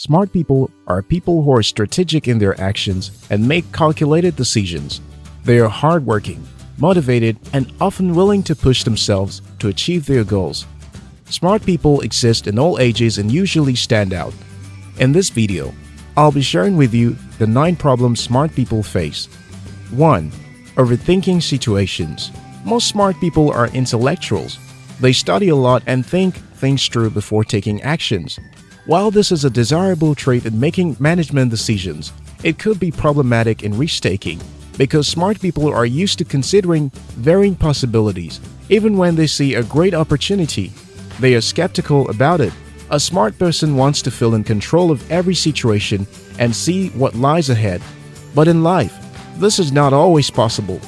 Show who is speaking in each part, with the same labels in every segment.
Speaker 1: Smart people are people who are strategic in their actions and make calculated decisions. They are hardworking, motivated, and often willing to push themselves to achieve their goals. Smart people exist in all ages and usually stand out. In this video, I'll be sharing with you the 9 problems smart people face. 1. Overthinking situations. Most smart people are intellectuals. They study a lot and think things through before taking actions. While this is a desirable trait in making management decisions, it could be problematic in risk-taking because smart people are used to considering varying possibilities even when they see a great opportunity. They are skeptical about it. A smart person wants to feel in control of every situation and see what lies ahead. But in life, this is not always possible.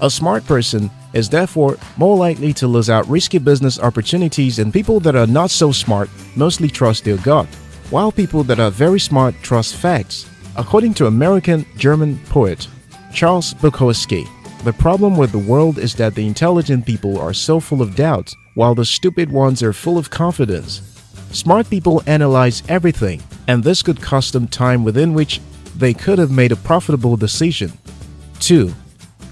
Speaker 1: A smart person is therefore more likely to lose out risky business opportunities than people that are not so smart mostly trust their gut, while people that are very smart trust facts. According to American-German poet Charles Bukowski, the problem with the world is that the intelligent people are so full of doubts, while the stupid ones are full of confidence. Smart people analyze everything, and this could cost them time within which they could have made a profitable decision. 2.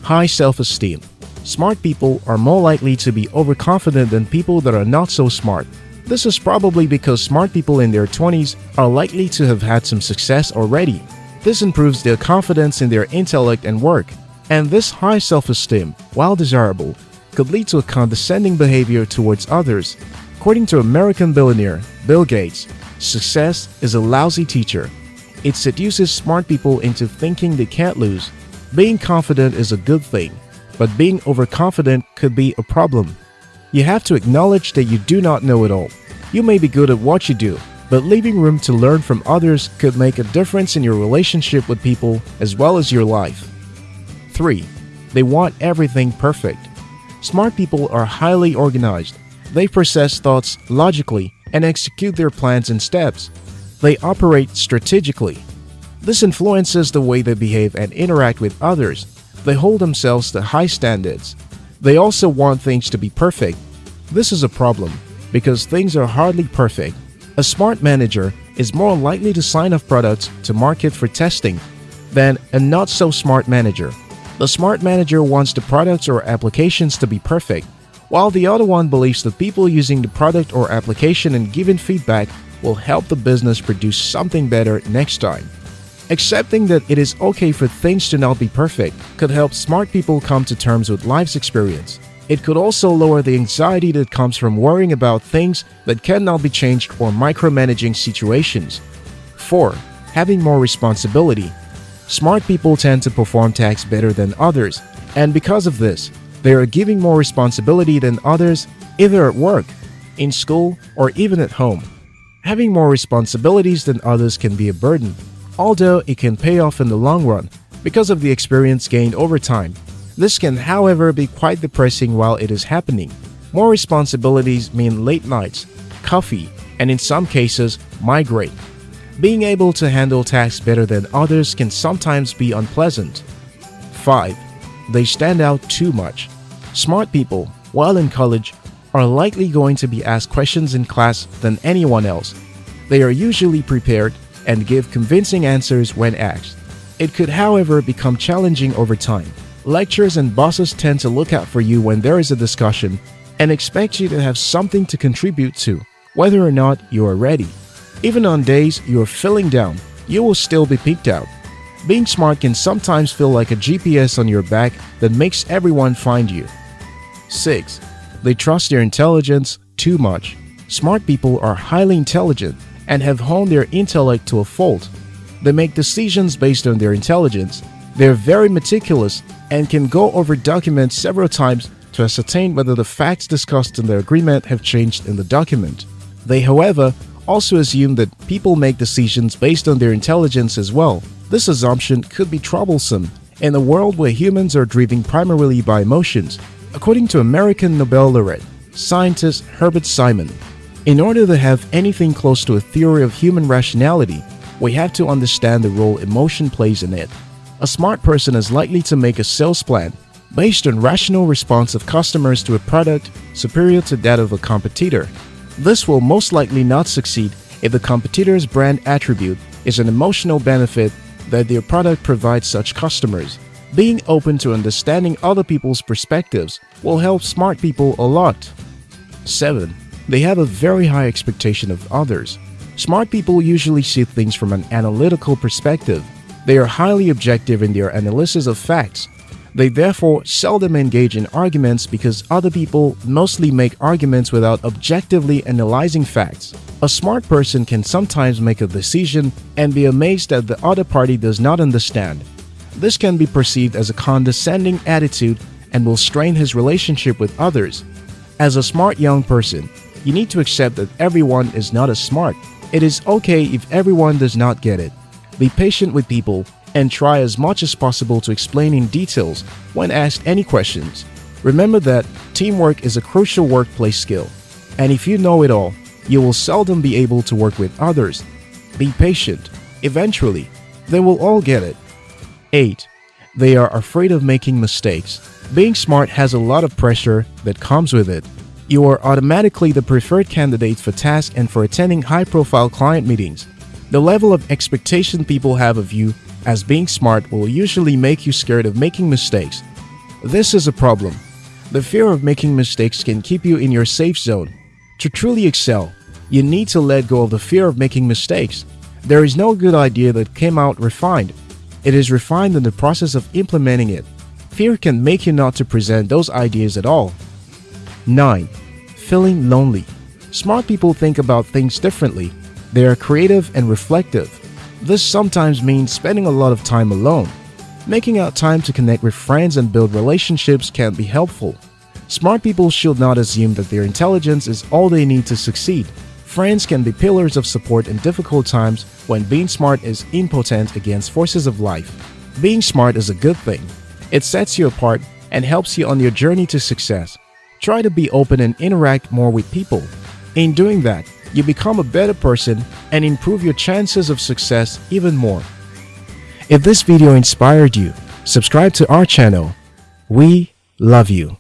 Speaker 1: High self-esteem Smart people are more likely to be overconfident than people that are not so smart. This is probably because smart people in their 20s are likely to have had some success already. This improves their confidence in their intellect and work. And this high self-esteem, while desirable, could lead to a condescending behavior towards others. According to American billionaire Bill Gates, success is a lousy teacher. It seduces smart people into thinking they can't lose. Being confident is a good thing, but being overconfident could be a problem. You have to acknowledge that you do not know it all. You may be good at what you do, but leaving room to learn from others could make a difference in your relationship with people as well as your life. 3. They want everything perfect. Smart people are highly organized. They process thoughts logically and execute their plans and steps. They operate strategically. This influences the way they behave and interact with others they hold themselves to high standards. They also want things to be perfect. This is a problem because things are hardly perfect. A smart manager is more likely to sign off products to market for testing than a not so smart manager. The smart manager wants the products or applications to be perfect, while the other one believes that people using the product or application and giving feedback will help the business produce something better next time. Accepting that it is okay for things to not be perfect could help smart people come to terms with life's experience. It could also lower the anxiety that comes from worrying about things that cannot be changed or micromanaging situations. 4. Having more responsibility. Smart people tend to perform tasks better than others, and because of this, they are giving more responsibility than others either at work, in school, or even at home. Having more responsibilities than others can be a burden, although it can pay off in the long run because of the experience gained over time. This can however be quite depressing while it is happening. More responsibilities mean late nights, coffee, and in some cases, migraine. Being able to handle tasks better than others can sometimes be unpleasant. 5. They stand out too much. Smart people, while in college, are likely going to be asked questions in class than anyone else. They are usually prepared and give convincing answers when asked. It could however become challenging over time. Lecturers and bosses tend to look out for you when there is a discussion and expect you to have something to contribute to, whether or not you are ready. Even on days you are feeling down, you will still be peaked out. Being smart can sometimes feel like a GPS on your back that makes everyone find you. 6. They trust their intelligence too much. Smart people are highly intelligent and have honed their intellect to a fault. They make decisions based on their intelligence. They're very meticulous and can go over documents several times to ascertain whether the facts discussed in the agreement have changed in the document. They, however, also assume that people make decisions based on their intelligence as well. This assumption could be troublesome in a world where humans are driven primarily by emotions. According to American Nobel laureate, scientist Herbert Simon, in order to have anything close to a theory of human rationality, we have to understand the role emotion plays in it. A smart person is likely to make a sales plan based on rational response of customers to a product superior to that of a competitor. This will most likely not succeed if the competitor's brand attribute is an emotional benefit that their product provides such customers. Being open to understanding other people's perspectives will help smart people a lot. 7. They have a very high expectation of others. Smart people usually see things from an analytical perspective. They are highly objective in their analysis of facts. They therefore seldom engage in arguments because other people mostly make arguments without objectively analyzing facts. A smart person can sometimes make a decision and be amazed that the other party does not understand. This can be perceived as a condescending attitude and will strain his relationship with others. As a smart young person, you need to accept that everyone is not as smart. It is okay if everyone does not get it. Be patient with people and try as much as possible to explain in details when asked any questions. Remember that teamwork is a crucial workplace skill, and if you know it all, you will seldom be able to work with others. Be patient. Eventually, they will all get it. 8. They are afraid of making mistakes. Being smart has a lot of pressure that comes with it. You are automatically the preferred candidate for tasks and for attending high-profile client meetings. The level of expectation people have of you as being smart will usually make you scared of making mistakes. This is a problem. The fear of making mistakes can keep you in your safe zone to truly excel, you need to let go of the fear of making mistakes. There is no good idea that came out refined. It is refined in the process of implementing it. Fear can make you not to present those ideas at all. 9. Feeling lonely. Smart people think about things differently. They are creative and reflective. This sometimes means spending a lot of time alone. Making out time to connect with friends and build relationships can be helpful. Smart people should not assume that their intelligence is all they need to succeed. Friends can be pillars of support in difficult times when being smart is impotent against forces of life. Being smart is a good thing. It sets you apart and helps you on your journey to success. Try to be open and interact more with people. In doing that, you become a better person and improve your chances of success even more. If this video inspired you, subscribe to our channel. We love you.